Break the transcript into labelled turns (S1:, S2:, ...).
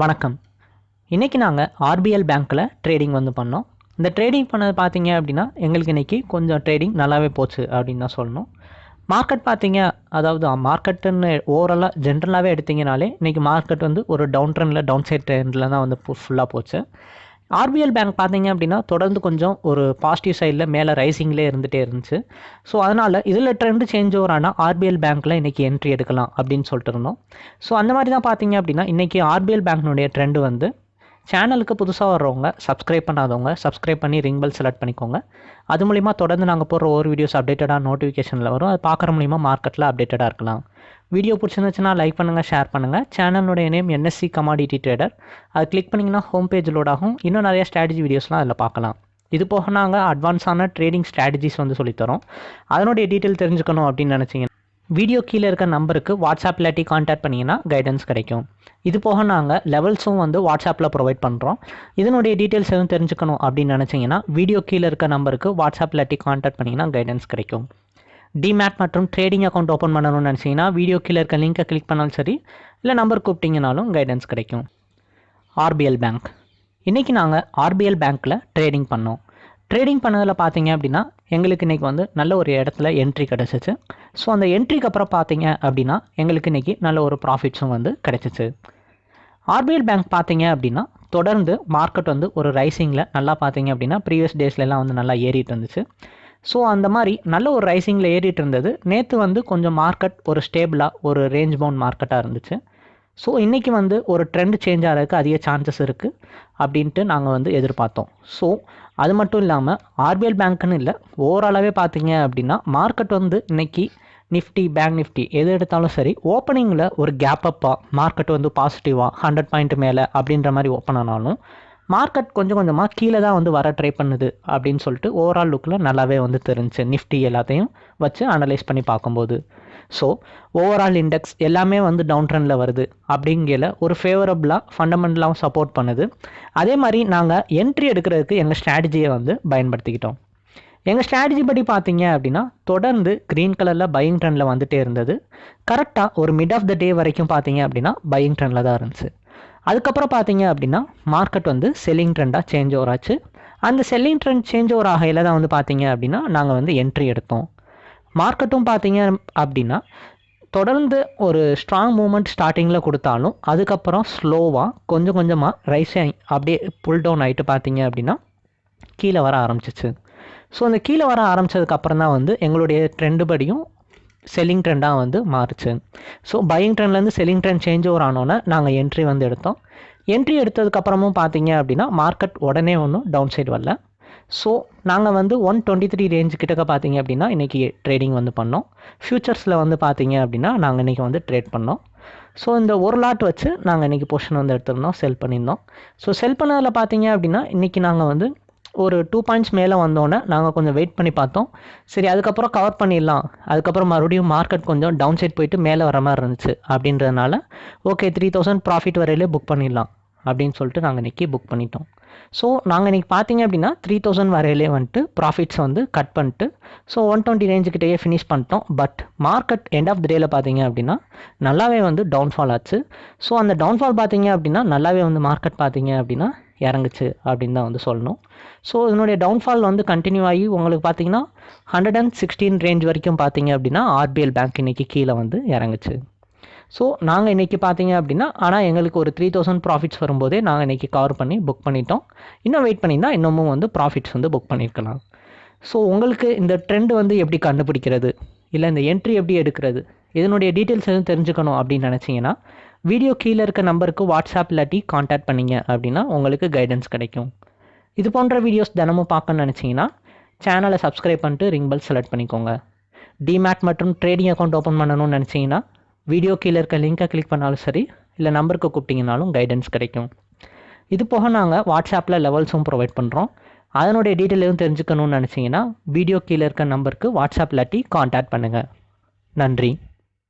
S1: வணக்கம். இன்றைக்கி நாங்கள் ஆர்பிஎல் பேங்க்கில் ட்ரேடிங் வந்து பண்ணோம். இந்த ட்ரேடிங் பண்ணது பார்த்தீங்க அப்படின்னா எங்களுக்கு இன்றைக்கி கொஞ்சம் ட்ரேடிங் நல்லாவே போச்சு அப்படின்னு தான் சொல்லணும். மார்க்கெட் பார்த்தீங்க அதாவது மார்க்கெட்டுன்னு ஓவராலாக ஜென்ரலாகவே எடுத்திங்கனாலே இன்றைக்கி மார்க்கெட் வந்து ஒரு டவுன் ட்ரெண்டில் டவுன் சைட் ட்ரெண்டில் தான் வந்து ஃபுல்லாக போச்சு. ஆர்பிஎல் பேங்க் பார்த்தீங்க அப்படின்னா தொடர்ந்து கொஞ்சம் ஒரு பாசிட்டிவ் சைடில் மேலே ரைசிங்லேயே இருந்துகிட்டே இருந்துச்சு. ஸோ அதனால் இதில் ட்ரெண்டு சேஞ்ச் ஓவர் ஆனால் ஆர்பிஎல் பேங்க்கில் இன்றைக்கி என்ட்ரி எடுக்கலாம் அப்படின்னு சொல்லிட்டு இருந்தோம். ஸோ அந்த மாதிரி தான் பார்த்தீங்க அப்படின்னா இன்றைக்கி ஆர்பிஎல் பேங்க்னுடைய ட்ரெண்டு வந்து சேனலுக்கு புதுசாக வர்றவங்க சப்ஸ்கிரைப் பண்ணாதவங்க சப்ஸ்கிரைப் பண்ணி ரிங் பெல் செலக்ட் பண்ணிக்கோங்க. அது மூலிமா தொடர்ந்து நாங்கள் போடுற ஒரு வீடியோஸ் அப்டேட்டடாக நோட்டிஃபிகேஷனில் வரும். அது பார்க்குற மூலிமா மார்க்கெட்டில் அப்டேட்டடாக இருக்கலாம். வீடியோ பிடிச்சிருந்துச்சுன்னா லைக் பண்ணுங்கள் ஷேர் பண்ணுங்கள் சேனலுடைய நேம் என்எஸ்சி கமாடிட்டி ட்ரேடர் அது கிளிக் பண்ணிங்கன்னா ஹோம் பேஜ் லோட் ஆகும். இன்னும் நிறைய ஸ்ட்ராட்டஜி வீடியோஸ்லாம் அதில் பார்க்கலாம். இது போக நாங்கள் அட்வான்ஸான ட்ரேடிங் ஸ்ட்ராட்டஜிஸ் வந்து சொல்லித்தரோம் அதனுடைய டீட்டெயில் தெரிஞ்சுக்கணும் அப்படின்னு நினச்சிங்க. வீடியோ கீழே இருக்க நம்பருக்கு வாட்ஸ்அப் இல்லாட்டி காண்டாக்ட் பண்ணிங்கன்னா கைடன்ஸ் கிடைக்கும். இது போக நாங்கள் லெவல்ஸும் வந்து வாட்ஸ்அப்பில் ப்ரொவைட் பண்ணுறோம் இதனுடைய டீட்டெயில்ஸ் எதுவும் தெரிஞ்சுக்கணும் அப்படின்னு நினச்சிங்கன்னா வீடியோ கீழே இருக்க நம்பருக்கு வாட்ஸ்அப் இல்லாட்டி காண்டாக்ட் பண்ணிங்கன்னா கைடன்ஸ் கிடைக்கும். டிமேட் மற்றும் ட்ரேடிங் அக்கௌண்ட் ஓப்பன் பண்ணணும்னு நினச்சிங்கன்னா வீடியோ கீழே இருக்க லிங்கை கிளிக் பண்ணாலும் சரி இல்லை நம்பர் கூப்பிட்டிங்கனாலும் கைடன்ஸ் கிடைக்கும். ஆர்பிஎல் பேங்க் இன்றைக்கி நாங்கள் ஆர்பிஎல் பேங்க்கில் ட்ரேடிங் பண்ணோம். ட்ரேடிங் பண்ணதில் பார்த்தீங்க அப்படின்னா எங்களுக்கு இன்றைக்கி வந்து நல்ல ஒரு இடத்துல என்ட்ரி கிடச்சிச்சு. ஸோ அந்த என்ட்ரிக்கு அப்புறம் பார்த்தீங்க அப்படின்னா எங்களுக்கு இன்றைக்கி நல்ல ஒரு ப்ராஃபிட்ஸும் வந்து கிடச்சிச்சு. ஆர்பிஎல் பேங்க் பார்த்தீங்க அப்படின்னா தொடர்ந்து மார்க்கெட் வந்து ஒரு ரைசிங்கில் நல்லா பார்த்தீங்க அப்படின்னா ப்ரீவியஸ் டேஸ்லலாம் வந்து நல்லா ஏறிட்டு இருந்துச்சு. ஸோ அந்த மாதிரி நல்ல ஒரு ரைசிங்கில் ஏறிட்டு இருந்தது. நேற்று வந்து கொஞ்சம் மார்க்கெட் ஒரு ஸ்டேபிளாக ஒரு ரேஞ்ச் பவுண்ட் மார்க்கெட்டாக இருந்துச்சு. ஸோ இன்றைக்கி வந்து ஒரு ட்ரெண்ட் சேஞ்ச் ஆகிறதுக்கு அதிக சான்சஸ் இருக்குது அப்படின்ட்டு நாங்கள் வந்து எதிர்பார்த்தோம். ஸோ அது மட்டும் இல்லாமல் ஆர்பிஎல் பேங்க்குன்னு இல்லை ஓவராலாகவே பார்த்தீங்க அப்படின்னா மார்க்கெட் வந்து இன்றைக்கி நிஃப்டி பேங்க் நிஃப்டி எது எடுத்தாலும் சரி ஓப்பனிங்கில் ஒரு கேப் அப்பாக மார்க்கெட் வந்து பாசிட்டிவாக ஹண்ட்ரட் பாயிண்ட் மேலே அப்படின்ற மாதிரி ஓப்பன் ஆனாலும் மார்க்கெட் கொஞ்சம் கொஞ்சமாக கீழே தான் வந்து வர ட்ரை பண்ணுது அப்படின்னு சொல்லிட்டு ஓவரால் லுக்கில் நல்லாவே வந்து தெரிஞ்சு நிஃப்டி எல்லாத்தையும் வச்சு அனலைஸ் பண்ணி பார்க்கும்போது. ஸோ ஓவரால் இண்டெக்ஸ் எல்லாமே வந்து டவுன் ட்ரெண்டில் வருது. அப்படிங்கிற ஒரு ஃபேவரபுளாக ஃபண்டமெண்டலாகவும் சப்போர்ட் பண்ணுது. அதே மாதிரி நாங்கள் என்ட்ரி எடுக்கிறதுக்கு எங்கள் ஸ்ட்ராட்டஜியை வந்து பயன்படுத்திக்கிட்டோம். எங்கள் ஸ்ட்ராட்டஜி படி பார்த்தீங்க அப்படின்னா தொடர்ந்து க்ரீன் கலரில் பையிங் ட்ரெண்டில் வந்துகிட்டே இருந்தது. கரெக்டாக ஒரு மிட் ஆஃப் த டே வரைக்கும் பார்த்தீங்க அப்படின்னா பையிங் ட்ரெண்டில் தான் இருந்துச்சு. அதுக்கப்புறம் பார்த்தீங்க அப்படின்னா மார்க்கெட் வந்து செல்லிங் ட்ரெண்டாக சேஞ்ச் ஓவர் ஆச்சு. அந்த செல்லிங் ட்ரெண்ட் சேஞ்ச் ஓவர் ஆகையில் தான் வந்து பார்த்தீங்க அப்படின்னா நாங்கள் வந்து என்ட்ரி எடுத்தோம். மார்க்கெட்டும் பார்த்தீங்க அப்படின்னா தொடர்ந்து ஒரு ஸ்ட்ராங் மூமெண்ட் ஸ்டார்டிங்கில் கொடுத்தாலும் அதுக்கப்புறம் ஸ்லோவாக கொஞ்சம் கொஞ்சமாக ரைஸ் அப்படியே புல் டவுன் ஆகிட்டு பார்த்தீங்க அப்படின்னா கீழே வர ஆரம்பிச்சிச்சு. ஸோ அந்த கீழே வர ஆரம்பித்ததுக்கப்புறம் தான் வந்து எங்களுடைய ட்ரெண்டு படியும் செல்லிங் ட்ரெண்டாக வந்து மாறுச்சு. ஸோ பையிங் ட்ரெண்ட்லேருந்து செல்லிங் ட்ரெண்ட் சேஞ்ச் ஓவர் ஆனோன்னே நாங்கள் என்ட்ரி வந்து எடுத்தோம். என்ட்ரி எடுத்ததுக்கப்புறமும் பார்த்தீங்க அப்படின்னா மார்க்கெட் உடனே ஒன்றும் டவுன் சைடு வரல. ஸோ நாங்கள் வந்து ஒன் டுவெண்ட்டி த்ரீ ரேஞ்ச் கிட்டக்க பார்த்தீங்க அப்படின்னா இன்றைக்கி ட்ரேடிங் வந்து பண்ணோம். ஃப்யூச்சர்ஸில் வந்து பார்த்தீங்க அப்படின்னா நாங்கள் இன்றைக்கி வந்து ட்ரேட் பண்ணோம். ஸோ இந்த ஒரு லாட் வச்சு நாங்கள் இன்றைக்கி பொசிஷன் வந்து எடுத்திருந்தோம் செல் பண்ணியிருந்தோம். ஸோ செல் பண்ணதில் பார்த்தீங்க அப்படின்னா இன்றைக்கி நாங்கள் வந்து ஒரு டூ பாயிண்ட்ஸ் மேலே வந்தோடனே நாங்கள் கொஞ்சம் வெயிட் பண்ணி பார்த்தோம். சரி அதுக்கப்புறம் கவர் பண்ணிடலாம். அதுக்கப்புறம் மறுபடியும் மார்க்கெட் கொஞ்சம் டவுன் சைட் போயிட்டு மேலே வர மாதிரி இருந்துச்சு. அப்படின்றதுனால ஓகே த்ரீ தௌசண்ட் ப்ராஃபிட் வரையிலே புக் பண்ணிடலாம். அப்படின்னு சொல்லிட்டு நாங்கள் இன்றைக்கி புக் பண்ணிட்டோம். ஸோ நாங்கள் இன்றைக்கி பார்த்தீங்க அப்படின்னா த்ரீ தௌசண்ட் வரையிலே வந்துட்டு ப்ராஃபிட்ஸ் வந்து கட் பண்ணிட்டு ஸோ ஒன் டுவெண்ட்டி ரேஞ்சுக்கிட்டேயே ஃபினிஷ் பண்ணிட்டோம். But market end of the டேயில் பார்த்தீங்க அப்படின்னா நல்லாவே வந்து டவுன்ஃபால் ஆச்சு. ஸோ அந்த டவுன்ஃபால் பார்த்தீங்க அப்படின்னா நல்லாவே வந்து மார்க்கெட் பார்த்தீங்க அப்படின்னா இறங்குச்சு அப்படின்னு தான் வந்து சொல்லணும். ஸோ இதனுடைய டவுன்ஃபால் வந்து கண்டினியூ ஆகி உங்களுக்கு பார்த்தீங்கன்னா ஹண்ட்ரட் அண்ட் சிக்ஸ்டீன் ரேஞ்ச் வரைக்கும் பார்த்தீங்க அப்படின்னா ஆர்பிஎல் பேங்க் இன்றைக்கி கீழே வந்து இறங்குச்சு. ஸோ நாங்கள் இன்றைக்கி பார்த்தீங்க அப்படின்னா ஆனால் எங்களுக்கு ஒரு த்ரீ தௌசண்ட் ப்ராஃபிட்ஸ் வரும்போதே நாங்கள் இன்றைக்கி கவர் பண்ணி புக் பண்ணிட்டோம். இன்னும் வெயிட் பண்ணியிருந்தால் இன்னமும் வந்து ப்ராஃபிட்ஸ் வந்து புக் பண்ணியிருக்கலாம். ஸோ உங்களுக்கு இந்த ட்ரெண்ட் வந்து எப்படி கண்டுபிடிக்கிறது? இல்லை இந்த என்ட்ரி எப்படி எடுக்கிறது? இதனுடைய டீட்டெயில்ஸ் எதுவும் தெரிஞ்சுக்கணும் அப்படின்னு நினச்சிங்கன்னா வீடியோ கீழே இருக்க நம்பருக்கு வாட்ஸ்அப் இல்லாட்டி காண்டாக்ட் பண்ணிங்க அப்படின்னா உங்களுக்கு கைடன்ஸ் கிடைக்கும். இது போன்ற வீடியோஸ் தினமும் பார்க்கணும்னு நினச்சிங்கன்னா சேனலை சப்ஸ்கிரைப் பண்ணிட்டு ரிங் பெல் செலக்ட் பண்ணிக்கோங்க. டிமேட் மற்றும் ட்ரேடிங் அக்கௌண்ட் ஓப்பன் பண்ணணும்னு நினச்சிங்கன்னா வீடியோ கீழே இருக்க லிங்கை கிளிக் பண்ணாலும் சரி இல்லை நம்பருக்கு கூப்பிட்டிங்கனாலும் கைடன்ஸ் கிடைக்கும். இது போக நாங்கள் வாட்ஸ்அப்பில் லெவல்ஸும் ப்ரொவைட் பண்ணுறோம் அதனுடைய டீட்டெயில் எதுவும் தெரிஞ்சுக்கணும்னு நினச்சிங்கன்னா வீடியோ கீழே இருக்க நம்பருக்கு வாட்ஸ்அப் இல்லாட்டி காண்டாக்ட் பண்ணுங்கள் நன்றி.